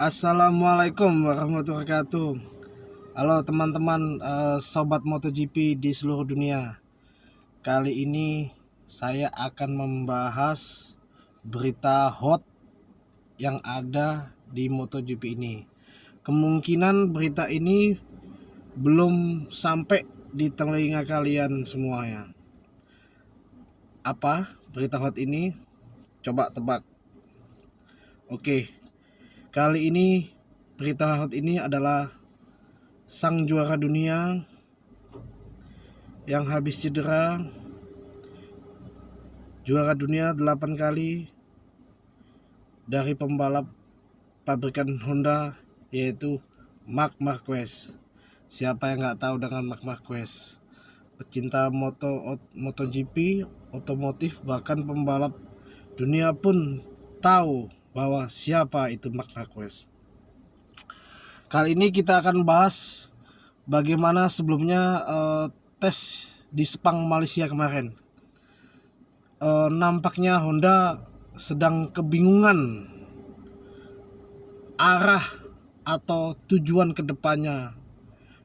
Assalamualaikum warahmatullahi wabarakatuh. Halo teman-teman eh, sobat MotoGP di seluruh dunia. Kali ini saya akan membahas berita hot yang ada di MotoGP ini. Kemungkinan berita ini belum sampai di telinga kalian semuanya. Apa berita hot ini? Coba tebak. Oke, Kali ini berita hot ini adalah sang juara dunia yang habis cedera juara dunia 8 kali dari pembalap pabrikan Honda yaitu Mark Marquez. Siapa yang nggak tahu dengan Mark Marquez? Pecinta moto MotoGP, otomotif bahkan pembalap dunia pun tahu bahwa siapa itu Mark Marquez. Kali ini kita akan bahas bagaimana sebelumnya uh, tes di Sepang Malaysia kemarin. Uh, nampaknya Honda sedang kebingungan arah atau tujuan ke depannya.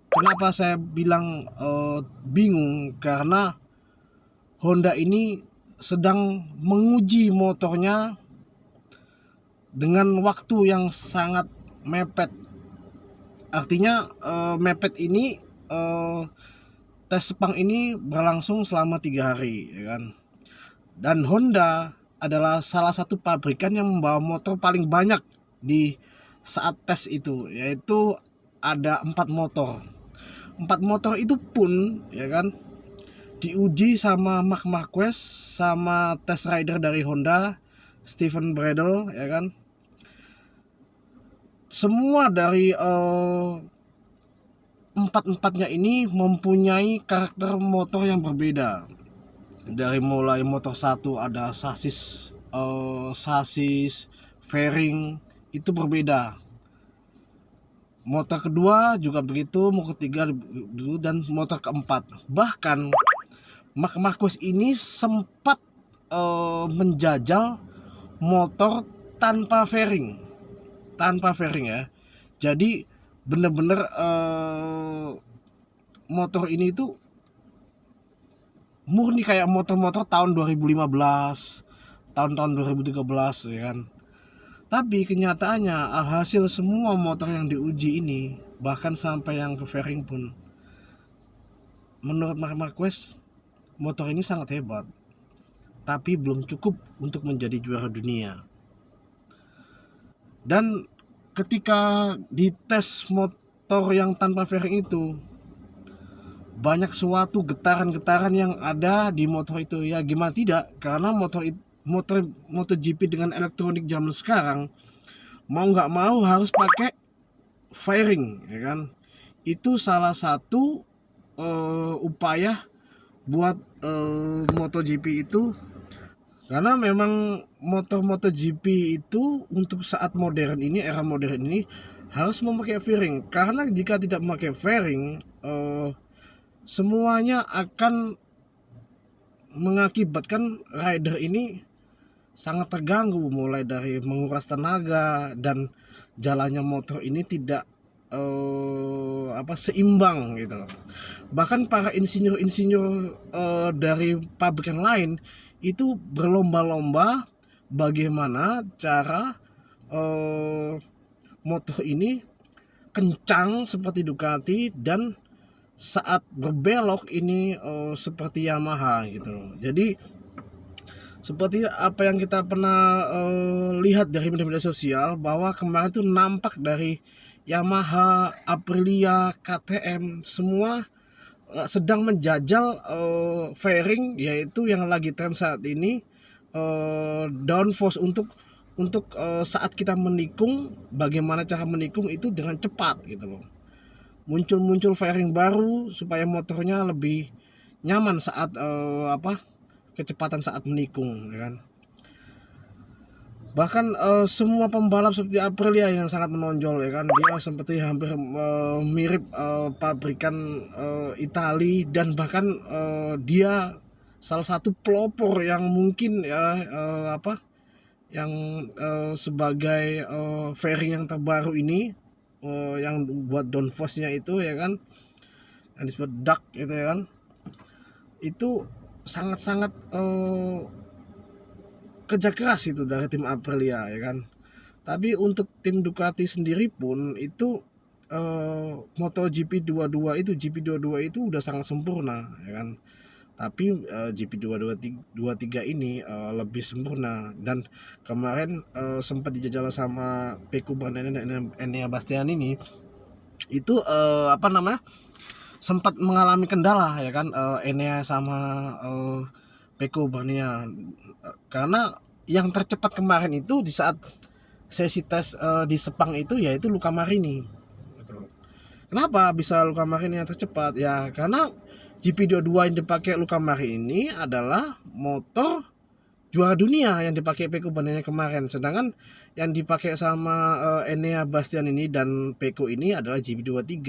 Kenapa saya bilang uh, bingung? Karena Honda ini sedang menguji motornya dengan waktu yang sangat mepet. Artinya uh, mepet ini uh, tes Sepang ini berlangsung selama tiga hari, ya kan? Dan Honda adalah salah satu pabrikan yang membawa motor paling banyak di saat tes itu, yaitu ada empat motor. Empat motor itu pun, ya kan, diuji sama Mark Marquez, sama test rider dari Honda, Steven Bradle, ya kan, semua dari uh, empat-empatnya ini mempunyai karakter motor yang berbeda. Dari mulai motor satu ada sasis, uh, sasis, fairing itu berbeda. Motor kedua juga begitu, motor ketiga dulu dan motor keempat. Bahkan Mark Marquez ini sempat uh, menjajal motor tanpa fairing tanpa fairing ya. Jadi bener-bener uh, motor ini itu murni kayak motor-motor tahun 2015 tahun-tahun 2013 ya kan? Tapi kenyataannya alhasil semua motor yang diuji ini bahkan sampai yang ke fairing pun menurut Mark Marquez motor ini sangat hebat. Tapi belum cukup untuk menjadi juara dunia dan ketika dites motor yang tanpa fairing itu banyak suatu getaran-getaran yang ada di motor itu. Ya gimana tidak? Karena motor motor MotoGP dengan elektronik zaman sekarang mau nggak mau harus pakai fairing ya kan? Itu salah satu uh, upaya buat uh, MotoGP itu karena memang motor-motor GP itu untuk saat modern ini era modern ini harus memakai fairing karena jika tidak memakai fairing uh, semuanya akan mengakibatkan rider ini sangat terganggu mulai dari menguras tenaga dan jalannya motor ini tidak uh, apa seimbang gitu loh. Bahkan para insinyur-insinyur uh, dari pabrikan lain itu berlomba-lomba bagaimana cara uh, motor ini kencang seperti Ducati dan saat berbelok ini uh, seperti Yamaha gitu loh. Jadi seperti apa yang kita pernah uh, lihat dari media-media sosial bahwa kemarin itu nampak dari Yamaha, Aprilia, KTM semua sedang menjajal uh, fairing yaitu yang lagi tren saat ini uh, downforce untuk untuk uh, saat kita menikung bagaimana cara menikung itu dengan cepat gitu loh. Muncul-muncul fairing baru supaya motornya lebih nyaman saat uh, apa kecepatan saat menikung ya kan bahkan uh, semua pembalap seperti Aprilia yang sangat menonjol ya kan? Dia seperti hampir uh, mirip uh, pabrikan uh, Itali dan bahkan uh, dia salah satu pelopor yang mungkin ya uh, apa? Yang uh, sebagai uh, fairing yang terbaru ini uh, yang buat downforce-nya itu ya kan? Yang disebut duck itu ya kan? Itu sangat-sangat uh, kerja keras itu dari tim Aprilia ya kan? Tapi untuk tim Ducati sendiri pun itu uh, MotoGP 22 itu GP22 itu udah sangat sempurna ya kan? Tapi uh, GP 223 ini uh, lebih sempurna. Dan kemarin uh, sempat dijajal sama Peko Bernardin dan Enea Bastian ini itu uh, apa namanya sempat mengalami kendala ya kan? Uh, Enea sama uh, Peko Bernardin karena yang tercepat kemarin itu di saat sesi tes uh, di Sepang itu yaitu Luka Marini Kenapa bisa Luka Marini yang tercepat? Ya karena GP22 yang dipakai Luka Marini ini adalah motor juara dunia yang dipakai Peko bandingnya kemarin. Sedangkan yang dipakai sama uh, Enea Bastian ini dan Peko ini adalah GP23.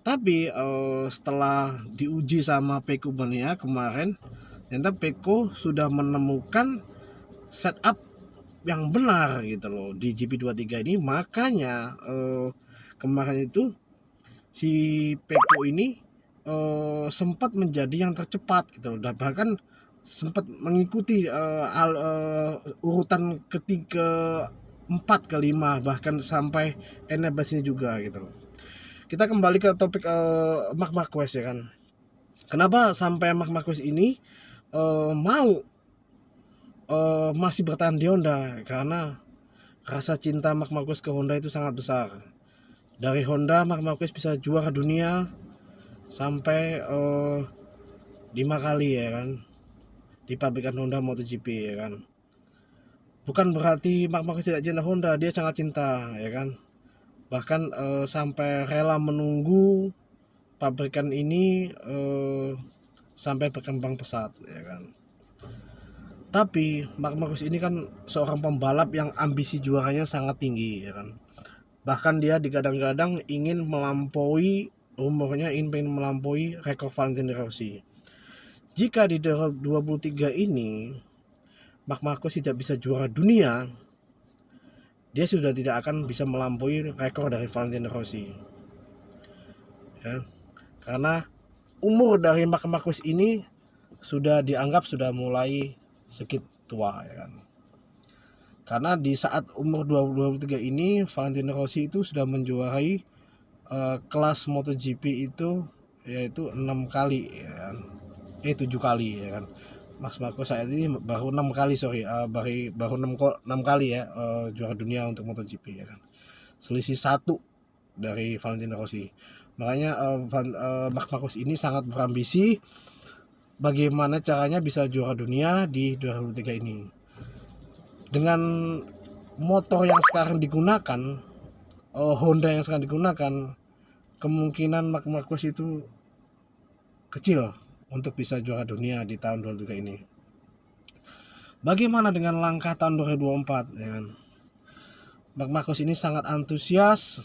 Tapi uh, setelah diuji sama Peko Bania kemarin, ternyata Peko sudah menemukan setup yang benar gitu loh di GP23 ini. Makanya uh, kemarin itu si Peko ini uh, sempat menjadi yang tercepat gitu dan bahkan sempat mengikuti uh, al, uh, urutan ketiga empat ke lima bahkan sampai Enebas ini juga gitu kita kembali ke topik uh, Mark Marquez ya kan. Kenapa sampai Mark Marquez ini uh, mau uh, masih bertahan di Honda karena rasa cinta Mark Marquez ke Honda itu sangat besar. Dari Honda Mark Marquez bisa juara dunia sampai uh, lima kali ya kan? Di pabrikan Honda MotoGP ya kan? Bukan berarti Mark Marquez tidak cinta Honda dia sangat cinta ya kan? Bahkan uh, sampai rela menunggu pabrikan ini uh, sampai berkembang pesat ya kan tapi Mark Marquez ini kan seorang pembalap yang ambisi juaranya sangat tinggi ya kan Bahkan dia digadang-gadang ingin melampaui umurnya ingin melampaui rekor Valentino Rossi. Jika di 2023 ini Mark Marquez tidak bisa juara dunia, dia sudah tidak akan bisa melampaui rekor dari Valentino Rossi. Ya. Karena umur dari Mark Marquez ini sudah dianggap sudah mulai sedikit tua ya kan? Karena di saat umur 23 ini Valentino Rossi itu sudah menjuarai uh, kelas MotoGP itu yaitu enam kali ya kan? Eh tujuh kali ya kan? Mas Marco saat ini baru enam kali sorry uh, baru baru enam enam kali ya uh, juara dunia untuk MotoGP ya kan? Selisih satu dari Valentino Rossi makanya uh, Van, uh, Mark Marcus ini sangat berambisi bagaimana caranya bisa juara dunia di 2023 ini. Dengan motor yang sekarang digunakan oh, Honda yang sekarang digunakan kemungkinan Mark Marquez itu kecil untuk bisa juara dunia di tahun 2023 ini. Bagaimana dengan langkah tahun 2024 ya kan? Mark Marquez ini sangat antusias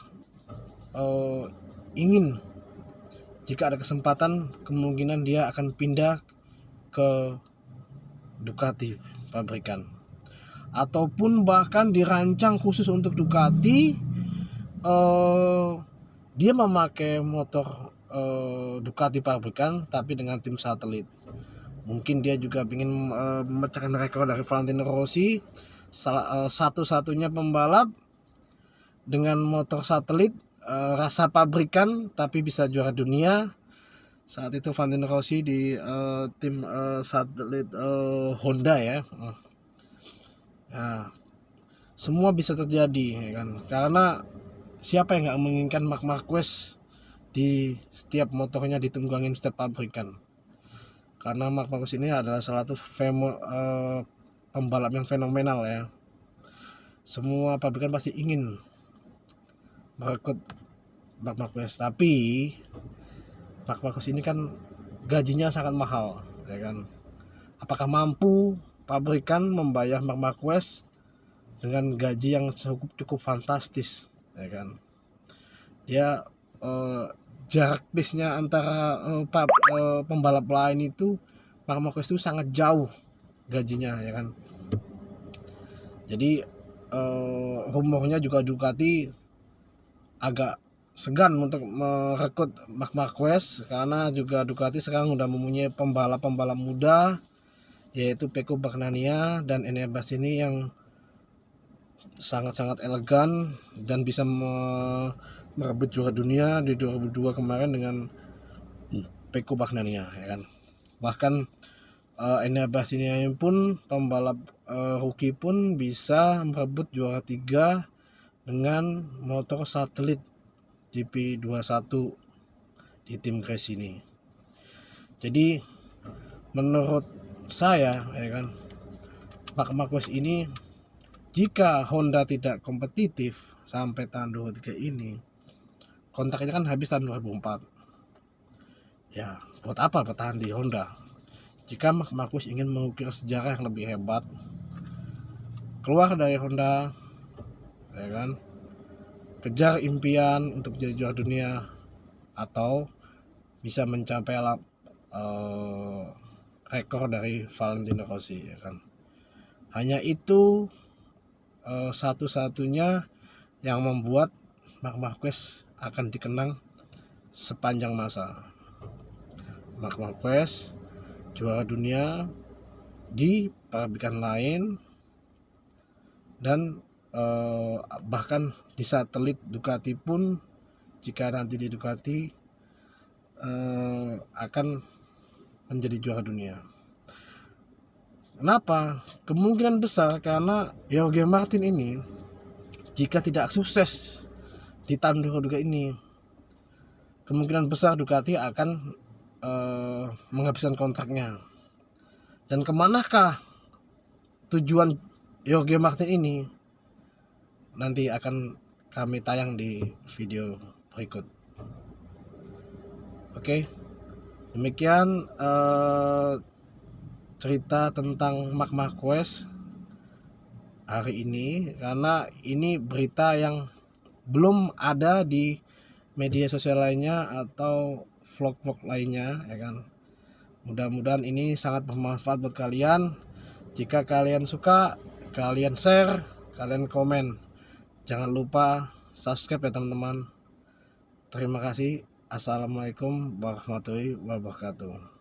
uh, ingin jika ada kesempatan kemungkinan dia akan pindah ke Ducati pabrikan. Ataupun bahkan dirancang khusus untuk Ducati uh, dia memakai motor uh, Ducati pabrikan tapi dengan tim satelit. Mungkin dia juga ingin uh, memecahkan rekor dari Valentino Rossi satu-satunya pembalap dengan motor satelit uh, rasa pabrikan tapi bisa juara dunia saat itu Valentino Rossi di uh, tim uh, satelit uh, Honda ya Nah, semua bisa terjadi ya kan. Karena siapa yang nggak menginginkan Mark Marquez di setiap motornya ditunggangin setiap pabrikan. Karena Mark Marquez ini adalah salah satu femo, uh, pembalap yang fenomenal ya. Semua pabrikan pasti ingin merekrut Mark Marquez, tapi Mark Marquez ini kan gajinya sangat mahal, ya kan. Apakah mampu pabrikan membayar Mark Marquez dengan gaji yang cukup cukup fantastis ya kan? Ya eh, jarak bisnya antara eh, pap, eh, pembalap lain itu Mark Marquez itu sangat jauh gajinya ya kan? Jadi eh, rumornya juga Ducati agak segan untuk merekrut Mark Marquez karena juga Ducati sekarang udah mempunyai pembalap-pembalap muda yaitu Peko Bagnania dan Enebas ini yang sangat-sangat elegan dan bisa merebut juara dunia di 2002 kemarin dengan Peko Bagnania ya kan. Bahkan uh, Enebas ini pun pembalap uh, rookie pun bisa merebut juara tiga dengan motor satelit GP21 di tim Grace ini. Jadi menurut saya ya kan Mark Marquez ini jika Honda tidak kompetitif sampai tahun 2023 ini kontraknya kan habis tahun 2004 ya buat apa bertahan di Honda jika Mark Marquez ingin mengukir sejarah yang lebih hebat keluar dari Honda ya kan? Kejar impian untuk jadi juara dunia atau bisa mencapai uh, rekor dari Valentino Rossi ya kan? Hanya itu uh, satu-satunya yang membuat Mark Marquez akan dikenang sepanjang masa. Mark Marquez juara dunia di pabrikan lain dan eh, bahkan di satelit Ducati pun jika nanti di Ducati eh, akan menjadi juara dunia. Kenapa? Kemungkinan besar karena Jorge Martin ini jika tidak sukses di tahun 2023 ini kemungkinan besar Ducati akan eh, menghabiskan kontraknya. Dan ke manakah tujuan Jorge Martin ini? Nanti akan kami tayang di video berikut. Oke? Demikian uh, cerita tentang Mark Marquez hari ini. Karena ini berita yang belum ada di media sosial lainnya atau vlog-vlog lainnya ya kan? Mudah-mudahan ini sangat bermanfaat buat kalian. Jika kalian suka kalian share kalian komen jangan lupa subscribe ya teman-teman. Terima kasih. Assalamualaikum warahmatullahi wabarakatuh